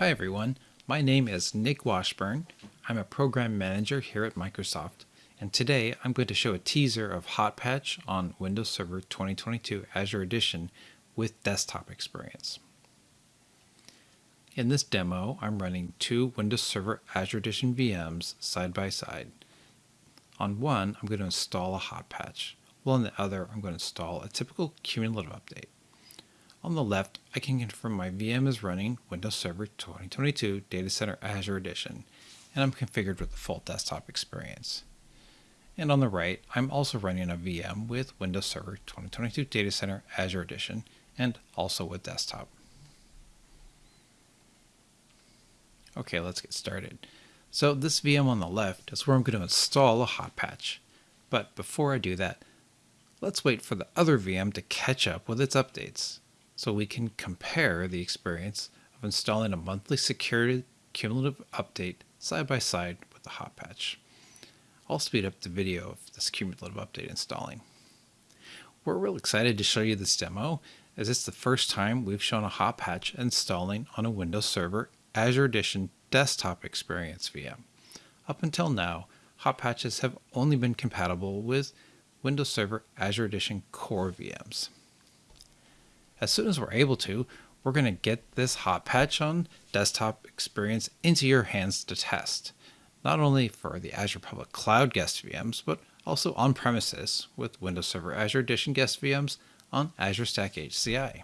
Hi everyone, my name is Nick Washburn. I'm a program manager here at Microsoft, and today I'm going to show a teaser of Hot Patch on Windows Server 2022 Azure Edition with desktop experience. In this demo, I'm running two Windows Server Azure Edition VMs side by side. On one, I'm going to install a hot patch, while on the other, I'm going to install a typical cumulative update. On the left, I can confirm my VM is running Windows Server 2022 Data Center Azure Edition, and I'm configured with the full desktop experience. And on the right, I'm also running a VM with Windows Server 2022 Data Center Azure Edition, and also with desktop. Okay, let's get started. So this VM on the left is where I'm going to install a hot patch. But before I do that, let's wait for the other VM to catch up with its updates so we can compare the experience of installing a monthly security cumulative update side by side with the hot patch. I'll speed up the video of this cumulative update installing. We're real excited to show you this demo as it's the first time we've shown a hot patch installing on a Windows Server Azure Edition desktop experience VM. Up until now, hot patches have only been compatible with Windows Server Azure Edition core VMs as soon as we're able to, we're going to get this hot patch on desktop experience into your hands to test, not only for the Azure Public Cloud guest VMs, but also on premises with Windows Server Azure Edition guest VMs on Azure Stack HCI.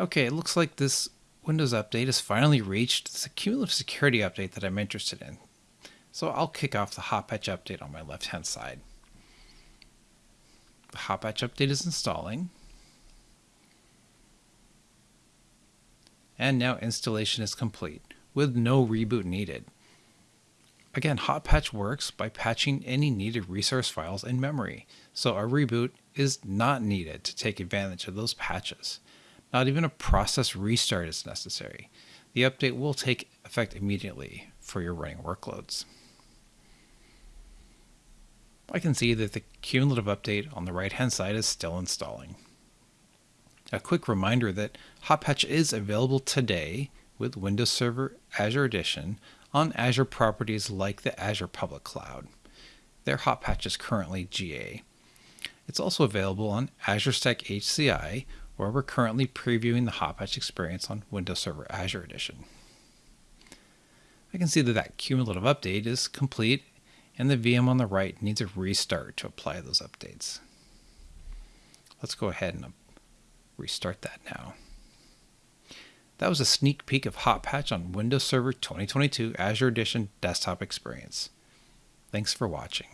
Okay, it looks like this Windows update has finally reached the cumulative security update that I'm interested in. So I'll kick off the hot patch update on my left hand side. The hot update is installing. And now installation is complete with no reboot needed. Again, hot patch works by patching any needed resource files in memory, so a reboot is not needed to take advantage of those patches. Not even a process restart is necessary. The update will take effect immediately for your running workloads. I can see that the cumulative update on the right hand side is still installing. A quick reminder that Hot Patch is available today with Windows Server Azure Edition on Azure properties like the Azure Public Cloud. Their Hot Patch is currently GA. It's also available on Azure Stack HCI, where we're currently previewing the Hot Patch experience on Windows Server Azure Edition. I can see that that cumulative update is complete and the VM on the right needs a restart to apply those updates. Let's go ahead and restart that now. That was a sneak peek of Hot Patch on Windows Server 2022 Azure Edition desktop experience. Thanks for watching.